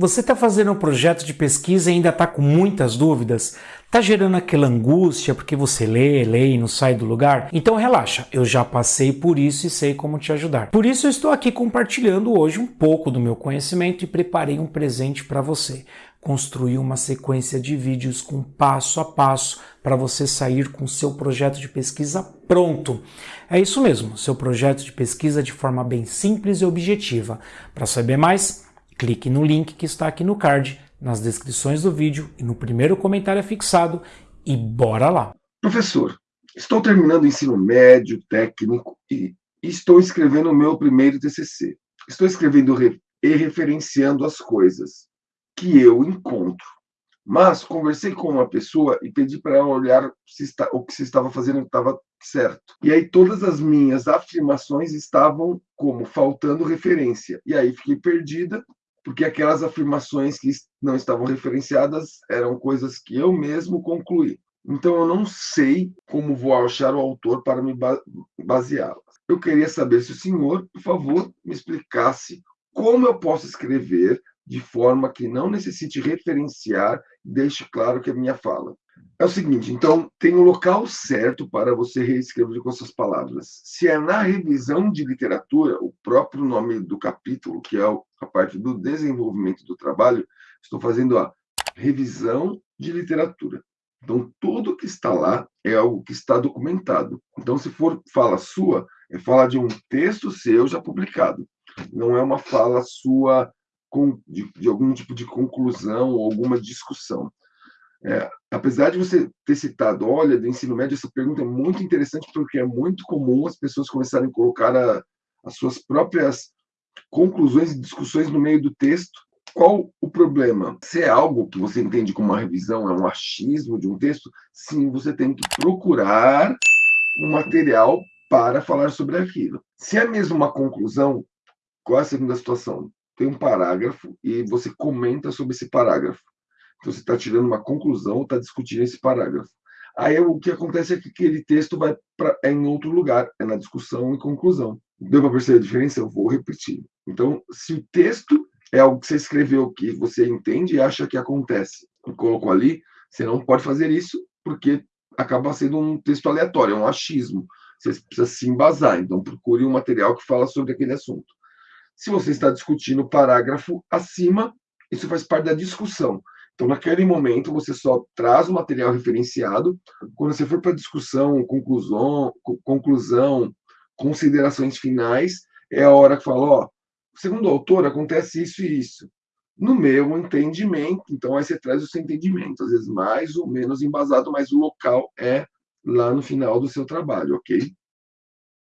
Você está fazendo um projeto de pesquisa e ainda está com muitas dúvidas? Está gerando aquela angústia porque você lê, lê e não sai do lugar? Então relaxa, eu já passei por isso e sei como te ajudar. Por isso eu estou aqui compartilhando hoje um pouco do meu conhecimento e preparei um presente para você. Construir uma sequência de vídeos com passo a passo para você sair com seu projeto de pesquisa pronto. É isso mesmo, seu projeto de pesquisa de forma bem simples e objetiva. Para saber mais, Clique no link que está aqui no card, nas descrições do vídeo e no primeiro comentário fixado e bora lá! Professor, estou terminando o ensino médio, técnico e estou escrevendo o meu primeiro TCC. Estou escrevendo e referenciando as coisas que eu encontro. Mas conversei com uma pessoa e pedi para ela olhar se está, o que se estava fazendo estava certo. E aí todas as minhas afirmações estavam como faltando referência. E aí fiquei perdida porque aquelas afirmações que não estavam referenciadas eram coisas que eu mesmo concluí. Então eu não sei como vou achar o autor para me baseá-las. Eu queria saber se o senhor, por favor, me explicasse como eu posso escrever de forma que não necessite referenciar deixe claro que é minha fala. É o seguinte, então, tem o um local certo para você reescrever com essas palavras. Se é na revisão de literatura, o próprio nome do capítulo, que é a parte do desenvolvimento do trabalho, estou fazendo a revisão de literatura. Então, tudo que está lá é algo que está documentado. Então, se for fala sua, é fala de um texto seu já publicado. Não é uma fala sua de, de algum tipo de conclusão ou alguma discussão. É, apesar de você ter citado, olha, do ensino médio, essa pergunta é muito interessante porque é muito comum as pessoas começarem a colocar a, as suas próprias conclusões e discussões no meio do texto. Qual o problema? Se é algo que você entende como uma revisão, é um achismo de um texto, sim, você tem que procurar um material para falar sobre aquilo. Se é mesmo uma conclusão, qual é a segunda situação? Tem um parágrafo e você comenta sobre esse parágrafo. Então, você está tirando uma conclusão, está discutindo esse parágrafo. Aí o que acontece é que aquele texto vai pra, é em outro lugar, é na discussão e conclusão. Deu para perceber a diferença? Eu vou repetir. Então, se o texto é algo que você escreveu que você entende e acha que acontece, e colocou ali, você não pode fazer isso porque acaba sendo um texto aleatório, é um achismo. Você precisa se embasar, então procure um material que fala sobre aquele assunto. Se você está discutindo o parágrafo acima, isso faz parte da discussão. Então, naquele momento, você só traz o material referenciado. Quando você for para discussão, conclusão, conclusão, considerações finais, é a hora que fala, ó, segundo o autor, acontece isso e isso. No meu entendimento, então aí você traz o seu entendimento, às vezes mais ou menos embasado, mas o local é lá no final do seu trabalho, ok?